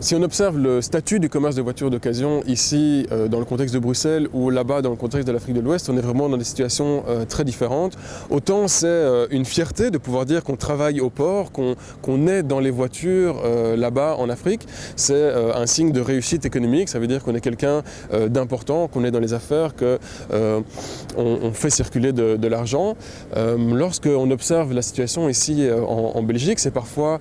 Si on observe le statut du commerce de voitures d'occasion ici euh, dans le contexte de Bruxelles ou là-bas dans le contexte de l'Afrique de l'Ouest, on est vraiment dans des situations euh, très différentes. Autant c'est euh, une fierté de pouvoir dire qu'on travaille au port, qu'on est dans les voitures là-bas en Afrique. C'est un signe de réussite économique, ça veut dire qu'on est quelqu'un d'important, qu'on est dans les affaires, qu'on on fait circuler de, l'argent. Lorsqu'on observe la situation ici en, Belgique, c'est parfois,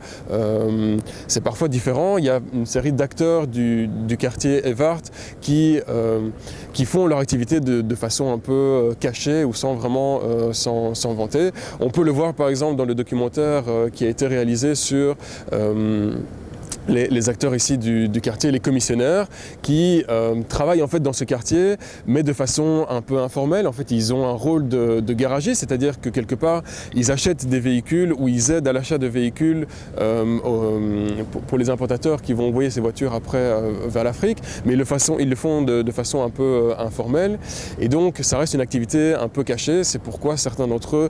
parfois différent. Il y a une série d'acteurs du, quartier Evart qui, euh, qui font leur activité de, façon un peu euh, cachée ou sans vraiment euh, s'en vanter. On peut le voir par exemple dans le documentaire qui a été réalisé sur les, acteurs ici du, quartier, les commissionnaires, qui euh, travaillent en fait dans ce quartier, mais de façon un peu informelle. En fait, ils ont un rôle de, de garagiste, c'est-à-dire que quelque part, ils achètent des véhicules ou ils aident à l'achat de véhicules euh, pour, les importateurs qui vont envoyer ces voitures après euh, vers l'Afrique, mais le façon, ils le font de, façon un peu informelle. Et donc, ça reste une activité un peu cachée. C'est pourquoi certains d'entre eux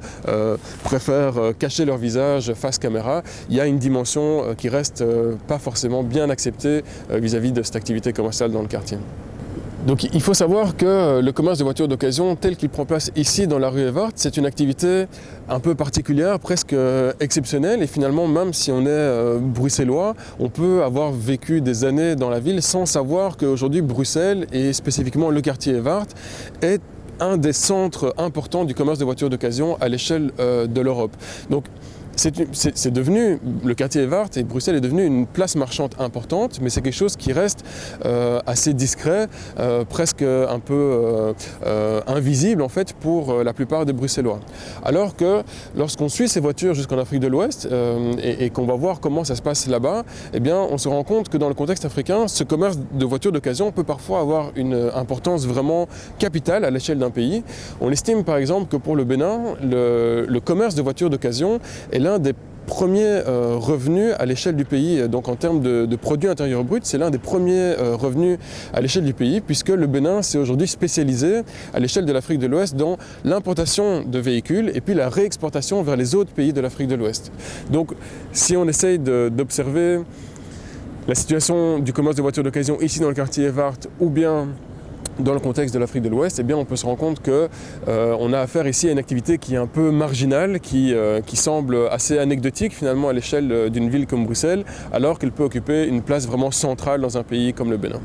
préfèrent cacher leur visage face caméra. Il y a une dimension qui reste pas forcément forcément bien accepté euh, vis-à-vis de cette activité commerciale dans le quartier. Donc il faut savoir que euh, le commerce de voitures d'occasion tel qu'il prend place ici dans la rue Evart, c'est une activité un peu particulière, presque euh, exceptionnelle et finalement même si on est bruxellois, on peut avoir vécu des années dans la ville sans savoir qu'aujourd'hui Bruxelles et spécifiquement le quartier Evart est un des centres importants du commerce de voitures d'occasion à l'échelle de l'Europe. Donc c'est devenu, le quartier Evart et Bruxelles est devenu une place marchande importante, mais c'est quelque chose qui reste euh, assez discret, euh, presque un peu euh, invisible en fait pour la plupart des Bruxellois. Alors que lorsqu'on suit ces voitures jusqu'en Afrique de l'Ouest et, qu'on va voir comment ça se passe là-bas, eh bien on se rend compte que dans le contexte africain, ce commerce de voitures d'occasion peut parfois avoir une importance vraiment capitale à l'échelle d'un pays. On estime par exemple que pour le Bénin, le, le commerce de voitures d'occasion est là l'un des premiers euh, revenus à l'échelle du pays. Donc en termes de, de produit intérieur brut, c'est l'un des premiers euh, revenus à l'échelle du pays puisque le Bénin s'est aujourd'hui spécialisé à l'échelle de l'Afrique de l'Ouest dans l'importation de véhicules et puis la réexportation vers les autres pays de l'Afrique de l'Ouest. Donc si on essaye d'observer la situation du commerce de voitures d'occasion ici dans le quartier Evart ou bien dans le contexte de l'Afrique de l'Ouest, eh on peut se rendre compte qu'on euh, a affaire ici à une activité qui est un peu marginale, qui, euh, qui semble assez anecdotique finalement à l'échelle euh, d'une ville comme Bruxelles, alors qu'elle peut occuper une place vraiment centrale dans un pays comme le Bénin.